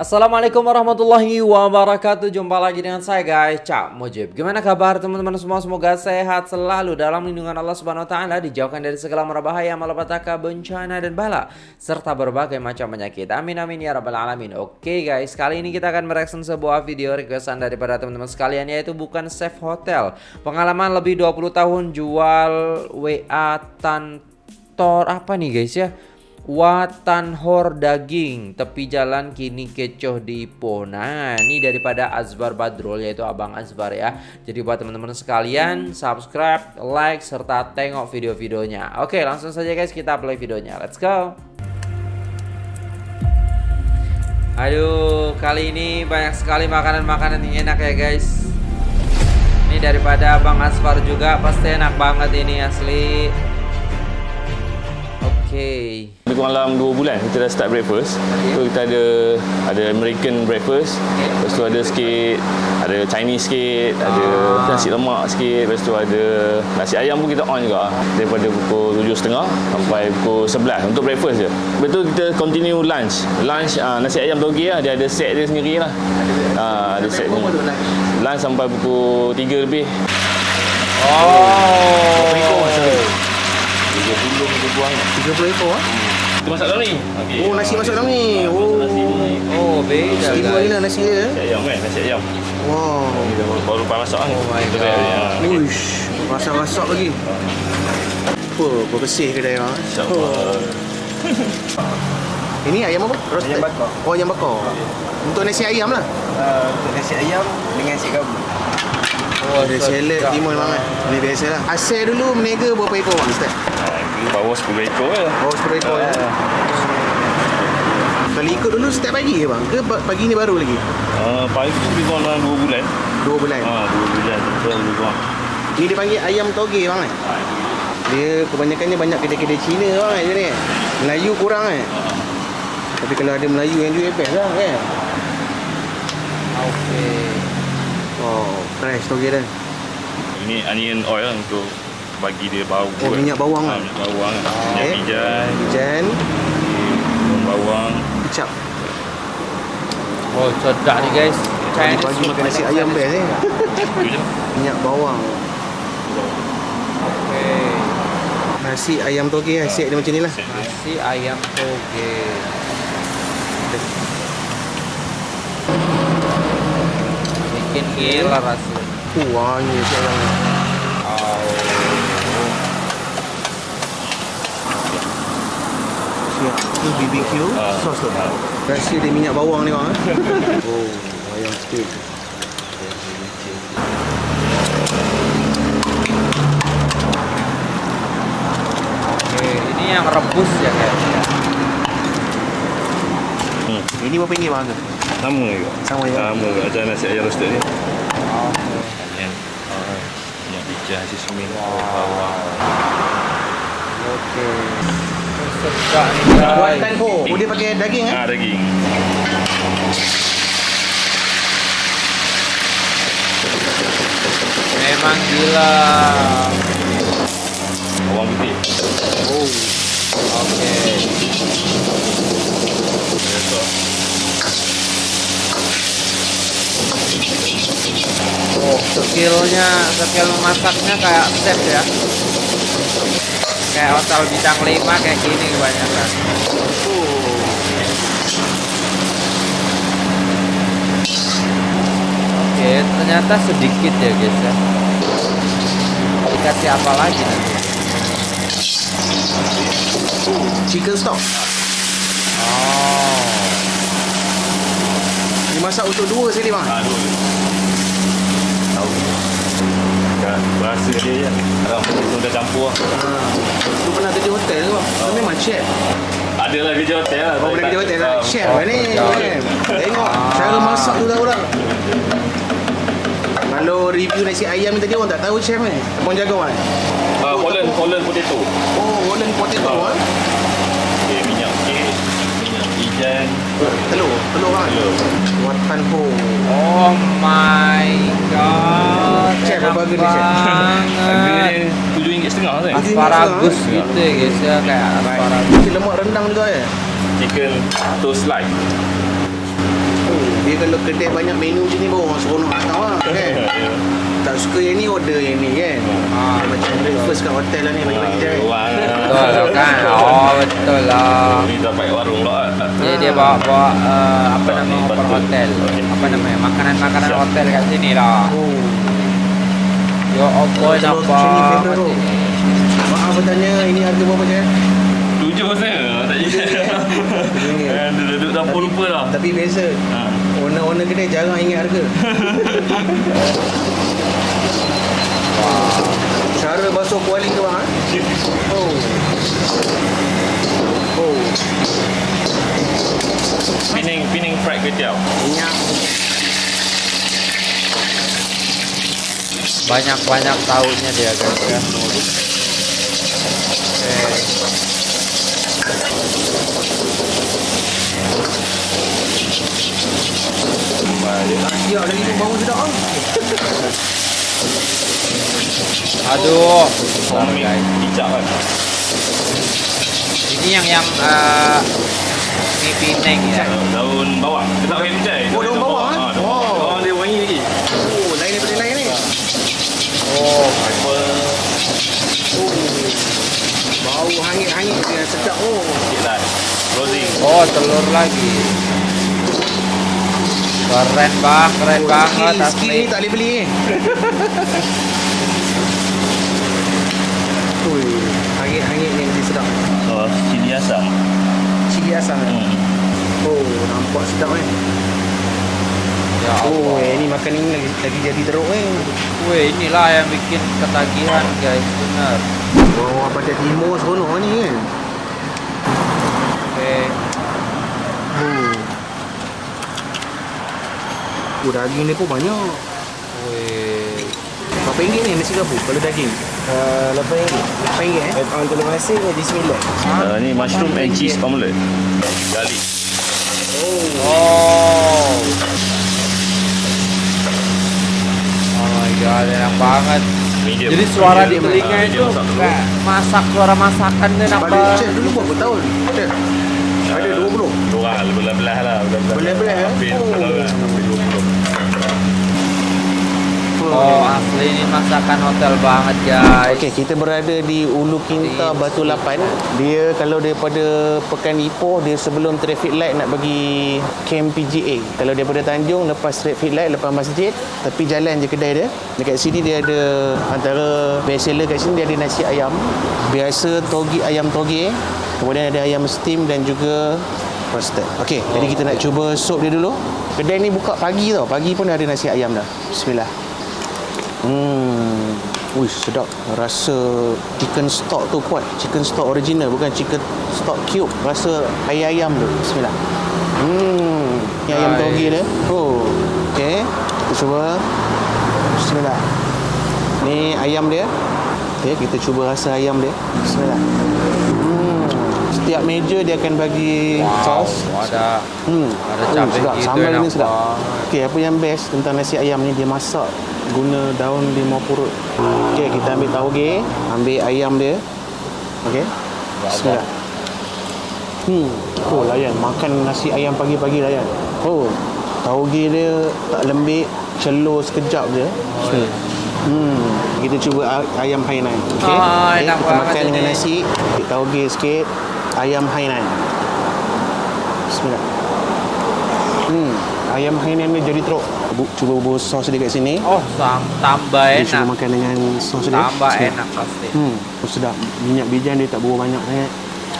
Assalamualaikum warahmatullahi wabarakatuh. Jumpa lagi dengan saya guys. Cak Mujib. Gimana kabar teman-teman semua? Semoga sehat selalu Dalam lindungan Allah subhanahu wa ta'ala Dijauhkan dari segala merbahaya Malapetaka, bencana dan bala Serta berbagai macam penyakit. Amin amin ya rabbal alamin. Oke guys Kali ini kita akan mereaction sebuah video requestan Daripada teman-teman sekalian Yaitu bukan Chef Hotel. Pengalaman lebih 20 tahun Jual WA Tantor Apa nih guys ya Watan Hor Daging Tepi jalan kini kecoh di Ipoh Nah ini daripada Azbar Badrul Yaitu Abang Azbar ya. Jadi buat teman-teman sekalian Subscribe, like, serta tengok video-videonya. Oke langsung saja guys kita play videonya. Let's go. Aduh kali ini banyak sekali makanan-makanan yang enak ya guys. Ini daripada Abang Azbar juga Pasti enak banget ini asli Okay. Lebih kurang dalam 2 bulan kita dah start breakfast. Okay. So kita ada ada American breakfast. Okay. Lepas tu ada sikit ada Chinese sikit, ah. ada nasi lemak sikit, lepas tu ada nasi ayam pun kita on juga. Daripada pukul 7.30 sampai pukul 11 untuk breakfast je. Betul kita continue lunch. Lunch uh, nasi ayam toge lah, dia ada set dia sendiri lah. Uh, ada set ni. Lunch sampai pukul 3 lebih. Oh. oh. 30 kita buang 30 ekor ah. Kita masak dalam ni. Okay. Oh, nasi masak dalam ni. Oh. Oh, beza. Istimewa ni lah nasi dia. Nasi ayam kan, nasi ayam. Wow. Baru lepas masak Oh my god. Uish. Masak-masak lagi. Apa? Bersih kedai bang. InsyaAllah. Ini ayam apa? Roasted. Ayam bakar. Oh, ayam bakar. Untuk nasi ayam lah. Uh, untuk nasi ayam dengan nasi gabu. Oh, ada salad timun bang kan. Ini biasalah. Asal dulu meniaga berapa ekor bang Ustaz? Bawa 10 ekor je. Bawa 10 ekor ya. Kalau ikut dulu setiap pagi ke bang? Ke pagi ni baru lagi? Uh, pagi tu lebih kurang dalam 2 bulan. 2 bulan? Ha, 2 bulan. Betul lebih kurang. Ni dia panggil ayam toge bang kan? Dia kebanyakannya banyak kedai-kedai Cina bang kan ni. Melayu kurang kan? Tapi kalau ada Melayu yang jual best lah kan? Okay. Oh, fresh toge dah. Ini onion oil lah untuk bagi dia bau. Oh, minyak bawang ha, lah. Minyak bawang. Oh, minyak okay. bijan. Bijan. Bawang. Kecap. Oh, sedap ni guys. Pagi-pagi makan nasi ayam best ni. minyak bawang. Okay. Nasi ayam toge lah. Siap dia macam ni lah. Nasi ayam toge. Gila rasanya. Uh, wangi siap ayam ni. Siap. Ni BBQ Ah. sos tu. Rasa dia minyak bawang ni bang. eh. oh, ayam steak. Okay, ini yang rebus ya guys. Hmm. Ini berapa ringgit bang? Sama juga. Sama juga. Sama juga. Macam nasi ayam roasted ni. Okay. Onion. Uh, minyak bijan, sismin, bawang. Okay. Sedap ni Buatan guys. ho. Oh, dia pakai daging eh? Ah, daging. Memang gila. Bawang putih. Oh. Okay. Oh, skillnya, skill memasaknya kayak chef ya. Kayak hotel bintang 5 kayak gini kebanyakan. Oke, ternyata sedikit ya guys ya. Dikasih apa lagi nanti? Chicken stock. Oh. Dimasak untuk dua sekali bang. Aduh. Tahu. Kan rasa dia je. Orang pun dah campur lah. Tu pernah kerja hotel ke bang? Tu memang chef. Ada lah kerja hotel lah. Oh, boleh kerja hotel lah. Ah, Chef oh, lah ni. oh. Tengok cara masak tu dah orang. Kalau review nasi ayam ni tadi orang tak tahu chef ni. Abang jaga kan? Ah, Holland, Holland potato. Oh, Holland potato Ah. ah. Bijan. Telur, telur kan? Telur. Watan ho. Oh my god. Chef, enak apa harga ni, chef? Harga banget. dia RM7.5 kan? Asparagus gitu ya guys ya kayak asparagus. Lemak rendang juga ya? Chicken toast slice. Dia kalau kedai banyak menu macam ni baru orang seronok nak tahu lah kan. Tak suka yang ni order yang ni kan. Ah. Macam breakfast kat hotel lah ni bagi-bagi je. Wah. Betul kan? Oh, betul lah. Ni dapat warung pula. Jadi dia bawa bawa uh, apa nama Ni open betul. hotel. Apa namanya? Makanan-makanan hotel kat sini lah. Oh. Yo, apa Telur nampak? kusini favourite tu. Maaf bertanya ini harga berapa je? Tujuh saya. Tak jadi. Dia duduk dapur lupa dah. Tapi biasa. Ha. Owner-owner kedai jarang ingat harga. Cara basuh kuali tu bang. eh? Oh. Oh. Pining pining fried kway teow. Minyak. Banyak-banyak tahunya dia guys ya. Okay. Ya, lagi tu bau sedap ah. Aduh. Oh, mi kicap kan. Ini yang yang uh, mi Penang ya. Daun bawang. Dia tak pakai kucai. Oh, daun bawang, eh? Daun Oh. bawang. Bawang dia wangi lagi. Oh, lain daripada lain ni. Oh, Apa? Oh. Bau hangit-hangit dia sedap oh. Sikit lah. Roasting. oh telur lagi. Keren bang, keren Oh, banget skill, skill tak boleh beli ni. Ui, hangit-hangit ni mesti sedap. Oh, cili asam. Cili asam. eh? Hmm. Oh, nampak sedap kan. Ya Oh, eh, ni makan ni lagi, lagi jadi teruk eh. Weh, inilah yang bikin ketagihan guys, benar. Wah, pada timur seronok ni kan. Okay. Oh. Oh, daging ni pun banyak. Weh. Berapa ringgit ni nasi gabus kalau daging? Uh, Lepas ini Berapa ringgit eh? On telur masin jadi sembilan Uh, ni mushroom and cheese omelette. Garlic. Oh. Oh my god, enak banget. Medium. Jadi suara di Medium. telinga Ah, itu medium masak suara masakan dia Balik nampak. chef dulu berapa tahun? Chef? Ada 20? Dua belah-belah lah. Belah-belah. Belah-belah, eh? Oh. 20 tahun lah. Hampir 20. Oh asli ini masakan hotel banget guys. Okey, kita berada di Ulu Kinta Batu Lapan. Dia kalau daripada Pekan Ipoh, dia sebelum traffic light nak bagi camp PGA. Kalau daripada Tanjung, lepas traffic light, lepas masjid, tepi jalan je kedai dia. Dekat sini dia ada antara best seller kat sini dia ada nasi ayam. Biasa togi ayam toge. Kemudian ada ayam steam dan juga roasted. Okey, jadi kita nak cuba sup dia dulu. Kedai ni buka pagi tau. Pagi pun ada nasi ayam dah. Bismillah. Hmm. Ui, sedap. Rasa chicken stock tu kuat. Chicken stock original bukan chicken stock cube. Rasa air ayam tu. Bismillah. Hmm. Ni ayam toge dia. Oh. Okey. Kita cuba. Bismillah. Ni ayam dia. Okey, kita cuba rasa ayam dia. Bismillah. Hmm. Setiap meja dia akan bagi Wow, sos. ada Hmm. Ada cabai sedap. gitu, Sambal ni sedap. Okey, apa yang best tentang nasi ayam ni dia masak guna daun limau purut. Okey, kita ambil tauge, ambil ayam dia. Okey. Bismillah. Hmm. Oh, layan. Makan nasi ayam pagi-pagi layan. Oh, tauge dia tak lembik, celur sekejap je. Bismillah. Hmm. Kita cuba ayam Hainan. Okey. Ah, enak kita makan dengan nasi, tauge sikit, ayam Hainan. Bismillah. Hmm, ayam Hainan ni jadi teruk. Bu, cuba bubur sos dia kat sini. Oh, sam, tambah Dia cuba enak. makan dengan sos dia. Tambah Bismillah. enak pasti. Hmm, oh, sedap. Minyak bijan dia tak bawa banyak sangat.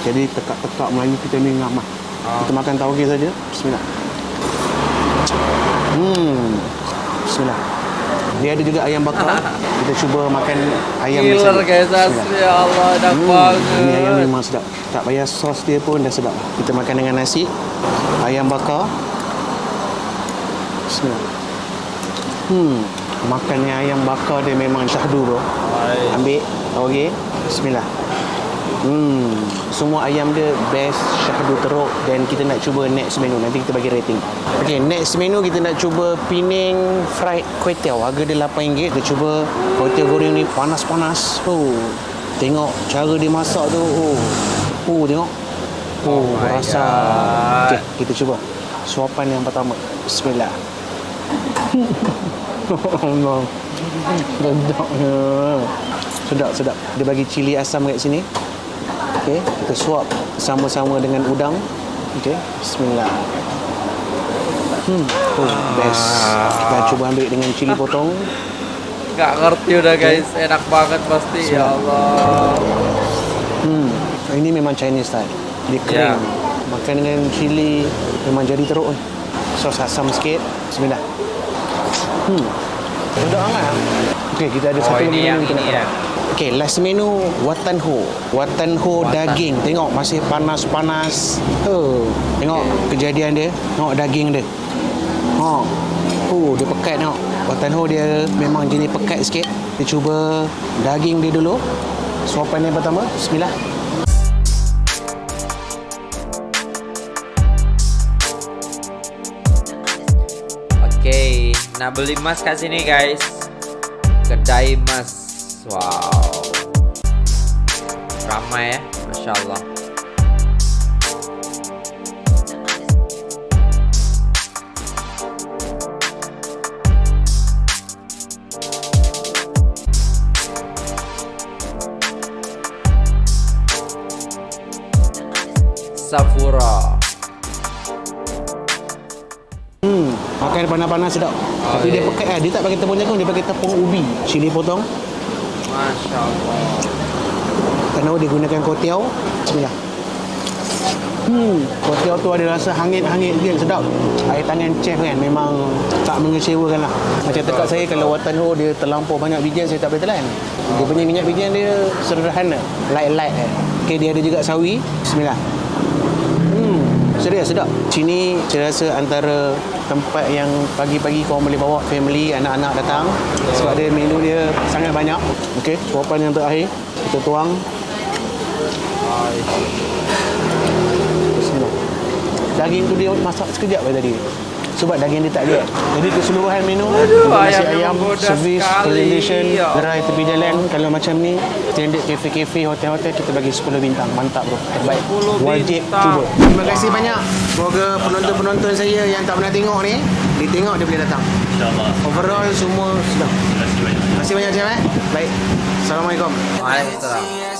Jadi tekak-tekak Melayu kita ni ngam lah. Ah. Kita makan tauge saja. Bismillah. Hmm. Bismillah. Dia ada juga ayam bakar. kita cuba makan ayam ni Killer guys, asli ya Allah, enak Hmm, banget. ini ayam memang sedap. Tak payah sos dia pun dah sedap. Kita makan dengan nasi, ayam bakar. Bismillah. Hmm, makannya ayam bakar dia memang syahdu bro. Ambil, okey. Bismillah. Hmm, semua ayam dia best, syahdu teruk dan kita nak cuba next menu. Nanti kita bagi rating. Okey, next menu kita nak cuba Penang fried kway teow. Harga dia RM8. Kita cuba kway teow goreng ni panas-panas. Oh, tengok cara dia masak tu. Oh, oh tengok. Oh, Oh rasa. Okey, kita cuba. Suapan yang pertama. Bismillah. Allah. Sedapnya. Sedap, sedap. Dia bagi cili asam kat sini. Okey, kita suap sama-sama dengan udang. Okey, bismillah. Hmm, oh, best. Kita cuba ambil dengan cili potong. Gak ngerti udah guys, enak banget pasti ya Allah. Hmm, ini memang Chinese style. Dia Ya. kering. Makan dengan cili memang jadi teruk. Sos asam sikit. Bismillah. Hmm. Sedap sangat. Okey, kita ada Oh, satu lagi yang menu kita nak ya. Okey, last menu watan ho. Watan ho Watan. daging. Tengok masih panas-panas. Oh, tengok kejadian dia. Tengok daging dia. Ha. Oh, dia pekat tengok. Watan ho dia memang jenis pekat sikit. Kita cuba daging dia dulu. Suapan yang pertama. Bismillah. Nak beli emas kat sini guys. Kedai emas. Wow. Ramai ya, masya Allah. Safura. Makan panas-panas sedap. Tapi dia pekat lah. Dia tak pakai tepung jagung, dia pakai tepung ubi. Cili potong. Masya Allah. Kerana dia gunakan kotiau. Bismillah. Hmm, kotiau tu ada rasa hangit-hangit sikit sedap. Air tangan chef kan memang tak mengecewakan lah. Macam tekak saya kalau watan ho dia terlampau banyak bijian saya tak boleh telan. Dia punya minyak bijian dia sederhana, light-light kan. Okay, dia ada juga sawi. Bismillah. Hmm, serius sedap. Sini saya rasa antara tempat yang pagi-pagi kau boleh bawa family, anak-anak datang. Sebab dia menu dia sangat banyak. Okey, suapan yang terakhir kita tuang. Daging tu dia masak sekejap je tadi. Sebab daging dia tak lihat. Jadi keseluruhan menu Aduh, nasi ayam ayam, menggoda servis, sekali. presentation, Ya gerai tepi jalan. Kalau macam ni, standard kafe-kafe, hotel-hotel kita bagi 10 bintang. Mantap bro. Terbaik. 10 Wajib bintang. cuba. Terima kasih banyak. Semoga penonton-penonton saya yang tak pernah tengok ni, dia tengok dia boleh datang. InsyaAllah. Overall semua sedap. Terima kasih banyak. Terima kasih banyak Chef eh. Baik. Assalamualaikum. Waalaikumsalam.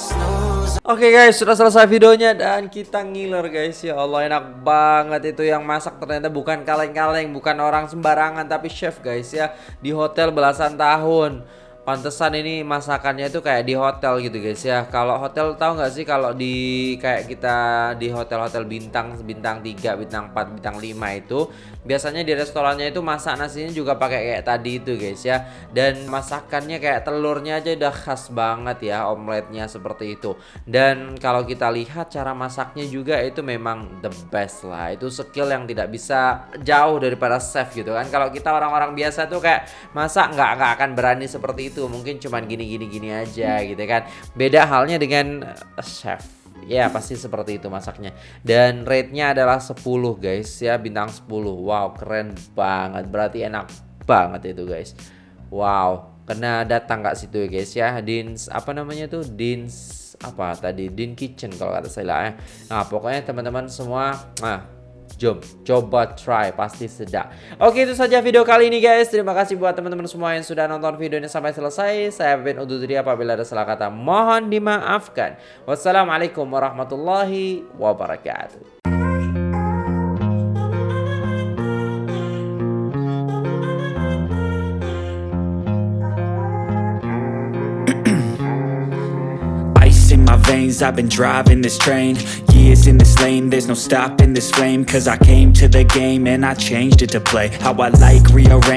Oke guys, sudah selesai videonya dan kita ngiler guys. Ya Allah, enak banget itu yang masak ternyata bukan kaleng-kaleng, bukan orang sembarangan tapi chef guys ya di hotel belasan tahun. Pantesan ini masakannya itu kayak di hotel gitu guys ya. Kalau hotel tahu nggak sih kalau di kayak kita di hotel-hotel bintang bintang 3, bintang 4, bintang 5 itu biasanya di restorannya itu masak nasinya juga pakai kayak tadi itu guys ya. Dan masakannya kayak telurnya aja udah khas banget ya, omeletnya seperti itu. Dan kalau kita lihat cara masaknya juga itu memang the best lah. Itu skill yang tidak bisa jauh daripada chef gitu kan. Kalau kita orang-orang biasa tuh kayak masak nggak nggak akan berani seperti itu. Mungkin cuman gini gini gini aja gitu kan. Beda halnya dengan eh, chef. Ya pasti seperti itu masaknya. Dan rate-nya adalah 10 guys. Ya Bintang 10 Wow keren banget. Berarti enak banget itu guys. Wow Kena datang kak situ ya guys? Ya Dins Apa namanya tuh? Dins Apa tadi? Din Kitchen kalau kata saya lah ya. Nah pokoknya teman-teman semua Nah Jom, coba try, pasti sedap. Oke, itu saja video kali ini guys. Terima kasih buat teman-teman semua yang sudah nonton video ini sampai selesai. Saya Ben Ududri apabila ada salah kata mohon dimaafkan. Wassalamualaikum warahmatullahi wabarakatuh. Veins, I've been driving this train. Years in this lane, there's no stopping this flame. Cause I came to the game and I changed it to play. How I like, rearrange